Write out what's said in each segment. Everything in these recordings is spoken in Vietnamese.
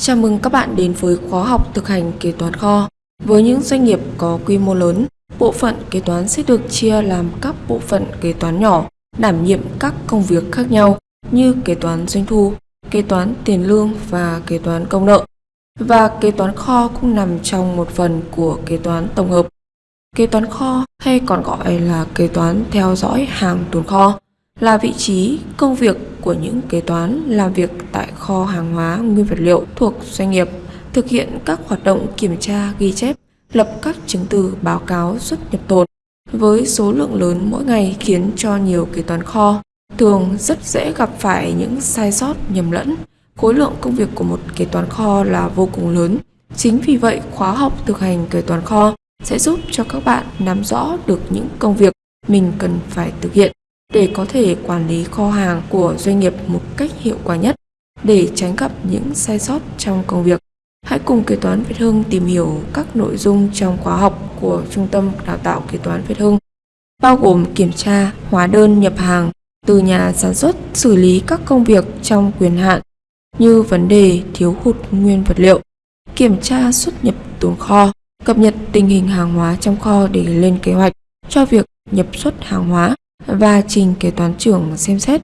Chào mừng các bạn đến với khóa học thực hành kế toán kho. Với những doanh nghiệp có quy mô lớn, bộ phận kế toán sẽ được chia làm các bộ phận kế toán nhỏ, đảm nhiệm các công việc khác nhau như kế toán doanh thu, kế toán tiền lương và kế toán công nợ. Và kế toán kho cũng nằm trong một phần của kế toán tổng hợp. Kế toán kho hay còn gọi là kế toán theo dõi hàng tồn kho là vị trí công việc của những kế toán làm việc tại kho hàng hóa nguyên vật liệu thuộc doanh nghiệp, thực hiện các hoạt động kiểm tra ghi chép, lập các chứng từ báo cáo xuất nhập tồn với số lượng lớn mỗi ngày khiến cho nhiều kế toán kho thường rất dễ gặp phải những sai sót nhầm lẫn. Khối lượng công việc của một kế toán kho là vô cùng lớn. Chính vì vậy, khóa học thực hành kế toán kho sẽ giúp cho các bạn nắm rõ được những công việc mình cần phải thực hiện để có thể quản lý kho hàng của doanh nghiệp một cách hiệu quả nhất để tránh gặp những sai sót trong công việc. Hãy cùng kế toán Việt Hưng tìm hiểu các nội dung trong khóa học của Trung tâm Đào tạo Kế toán Việt Hưng, bao gồm kiểm tra, hóa đơn nhập hàng từ nhà sản xuất, xử lý các công việc trong quyền hạn như vấn đề thiếu hụt nguyên vật liệu, kiểm tra xuất nhập tồn kho, cập nhật tình hình hàng hóa trong kho để lên kế hoạch cho việc nhập xuất hàng hóa và trình kế toán trưởng xem xét,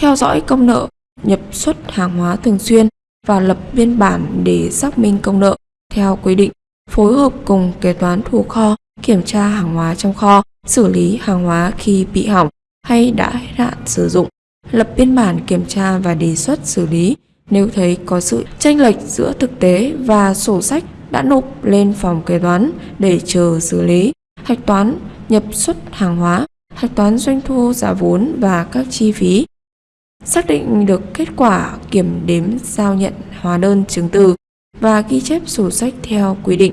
theo dõi công nợ, nhập xuất hàng hóa thường xuyên và lập biên bản để xác minh công nợ theo quy định, phối hợp cùng kế toán thủ kho kiểm tra hàng hóa trong kho, xử lý hàng hóa khi bị hỏng hay đã hết hạn sử dụng, lập biên bản kiểm tra và đề xuất xử lý nếu thấy có sự tranh lệch giữa thực tế và sổ sách đã nộp lên phòng kế toán để chờ xử lý, hạch toán nhập xuất hàng hóa hạch toán doanh thu giá vốn và các chi phí. Xác định được kết quả kiểm đếm giao nhận hóa đơn chứng từ và ghi chép sổ sách theo quy định.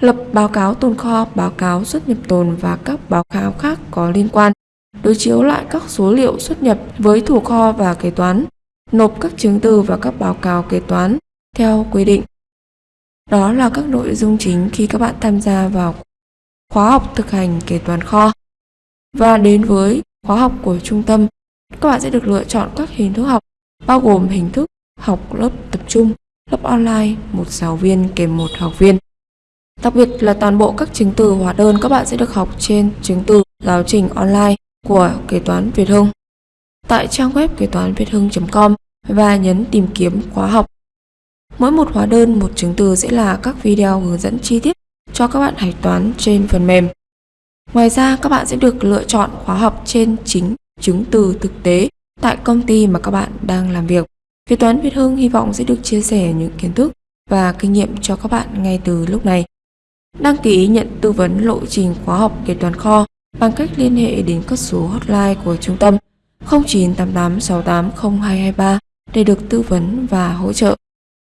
Lập báo cáo tồn kho, báo cáo xuất nhập tồn và các báo cáo khác có liên quan. Đối chiếu lại các số liệu xuất nhập với thủ kho và kế toán. Nộp các chứng từ và các báo cáo kế toán theo quy định. Đó là các nội dung chính khi các bạn tham gia vào khóa học thực hành kế toán kho. Và đến với khóa học của trung tâm, các bạn sẽ được lựa chọn các hình thức học, bao gồm hình thức học lớp tập trung, lớp online, một giáo viên kèm một học viên. Đặc biệt là toàn bộ các chứng từ hóa đơn các bạn sẽ được học trên chứng từ giáo trình online của kế toán Việt Hưng tại trang web kế toán việt hưng.com và nhấn tìm kiếm khóa học. Mỗi một hóa đơn, một chứng từ sẽ là các video hướng dẫn chi tiết cho các bạn hạch toán trên phần mềm. Ngoài ra, các bạn sẽ được lựa chọn khóa học trên chính chứng từ thực tế tại công ty mà các bạn đang làm việc. Kế toán Việt Hưng hy vọng sẽ được chia sẻ những kiến thức và kinh nghiệm cho các bạn ngay từ lúc này. Đăng ký nhận tư vấn lộ trình khóa học kế toán kho bằng cách liên hệ đến các số hotline của trung tâm 0988680223 để được tư vấn và hỗ trợ.